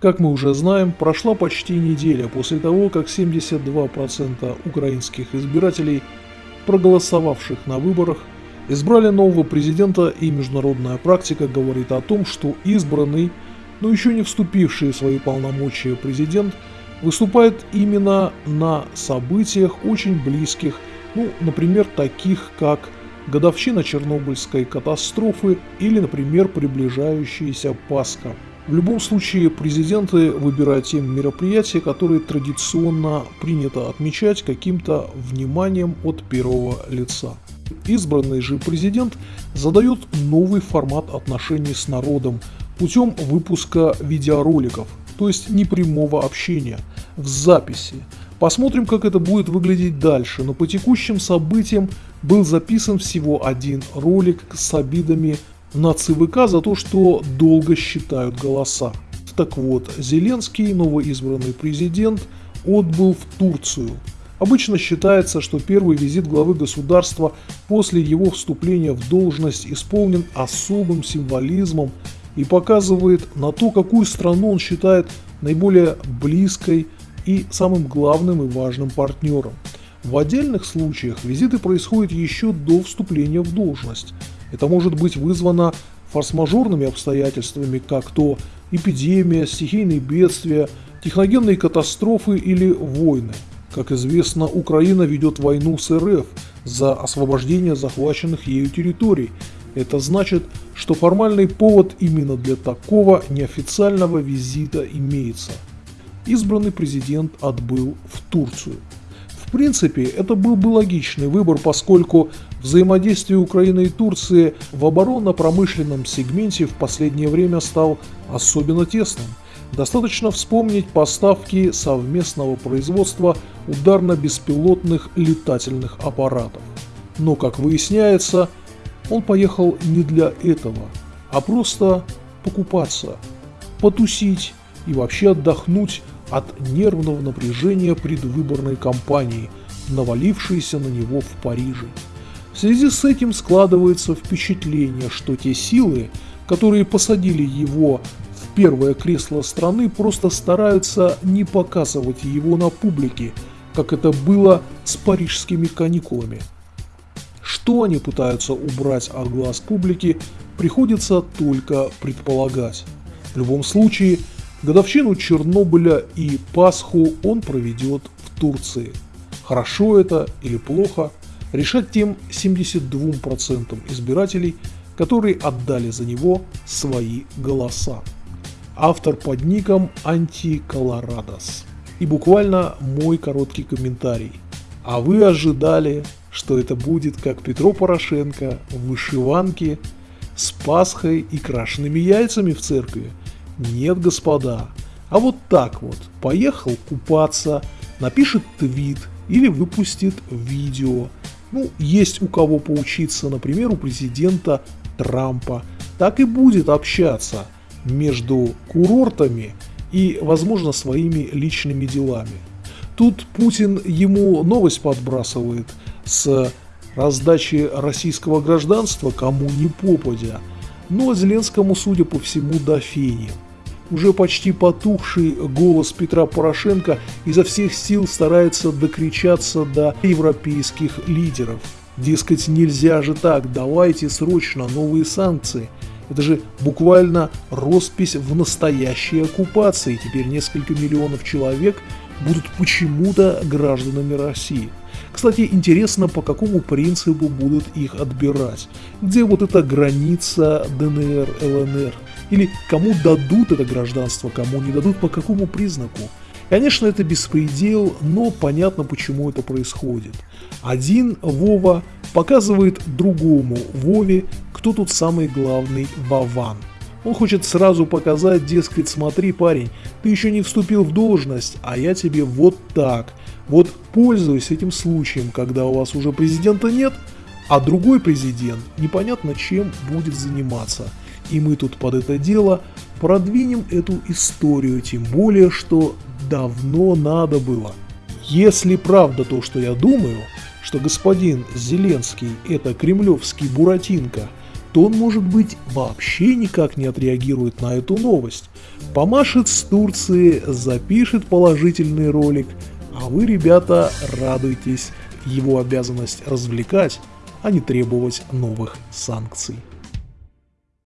Как мы уже знаем, прошла почти неделя после того, как 72% украинских избирателей, проголосовавших на выборах, избрали нового президента и международная практика говорит о том, что избранный, но еще не вступивший в свои полномочия президент выступает именно на событиях очень близких, ну, например, таких как годовщина Чернобыльской катастрофы или, например, приближающаяся Пасха. В любом случае, президенты выбирают те мероприятия, которые традиционно принято отмечать каким-то вниманием от первого лица. Избранный же президент задает новый формат отношений с народом путем выпуска видеороликов, то есть непрямого общения, в записи. Посмотрим, как это будет выглядеть дальше, но по текущим событиям был записан всего один ролик с обидами на ЦВК за то, что долго считают голоса. Так вот, Зеленский, новоизбранный президент, отбыл в Турцию. Обычно считается, что первый визит главы государства после его вступления в должность исполнен особым символизмом и показывает на то, какую страну он считает наиболее близкой и самым главным и важным партнером. В отдельных случаях визиты происходят еще до вступления в должность – это может быть вызвано форс-мажорными обстоятельствами, как то эпидемия, стихийные бедствия, техногенные катастрофы или войны. Как известно, Украина ведет войну с РФ за освобождение захваченных ею территорий. Это значит, что формальный повод именно для такого неофициального визита имеется. Избранный президент отбыл в Турцию. В принципе, это был бы логичный выбор, поскольку взаимодействие Украины и Турции в оборонно-промышленном сегменте в последнее время стал особенно тесным. Достаточно вспомнить поставки совместного производства ударно-беспилотных летательных аппаратов. Но, как выясняется, он поехал не для этого, а просто покупаться, потусить и вообще отдохнуть от нервного напряжения предвыборной кампании, навалившейся на него в Париже. В связи с этим складывается впечатление, что те силы, которые посадили его в первое кресло страны, просто стараются не показывать его на публике, как это было с парижскими каникулами. Что они пытаются убрать от глаз публики, приходится только предполагать. В любом случае, Годовщину Чернобыля и Пасху он проведет в Турции. Хорошо это или плохо, решать тем 72% избирателей, которые отдали за него свои голоса. Автор под ником Антиколорадос. И буквально мой короткий комментарий. А вы ожидали, что это будет как Петро Порошенко в вышиванке с Пасхой и крашенными яйцами в церкви? Нет, господа. А вот так вот, поехал купаться, напишет твит или выпустит видео. Ну, есть у кого поучиться, например, у президента Трампа. Так и будет общаться между курортами и, возможно, своими личными делами. Тут Путин ему новость подбрасывает с раздачи российского гражданства кому не попадя, но Зеленскому, судя по всему, до фени. Уже почти потухший голос Петра Порошенко изо всех сил старается докричаться до европейских лидеров. Дескать, нельзя же так, давайте срочно новые санкции. Это же буквально роспись в настоящей оккупации. Теперь несколько миллионов человек будут почему-то гражданами России. Кстати, интересно, по какому принципу будут их отбирать. Где вот эта граница ДНР, ЛНР? Или кому дадут это гражданство, кому не дадут, по какому признаку? Конечно, это беспредел, но понятно, почему это происходит. Один Вова показывает другому Вове, кто тут самый главный Вован. Он хочет сразу показать, дескать, смотри, парень, ты еще не вступил в должность, а я тебе вот так. Вот пользуюсь этим случаем, когда у вас уже президента нет, а другой президент непонятно чем будет заниматься. И мы тут под это дело продвинем эту историю, тем более, что давно надо было. Если правда то, что я думаю, что господин Зеленский это кремлевский Буратинка – то он, может быть, вообще никак не отреагирует на эту новость. Помашет с Турции, запишет положительный ролик, а вы, ребята, радуйтесь. Его обязанность развлекать, а не требовать новых санкций.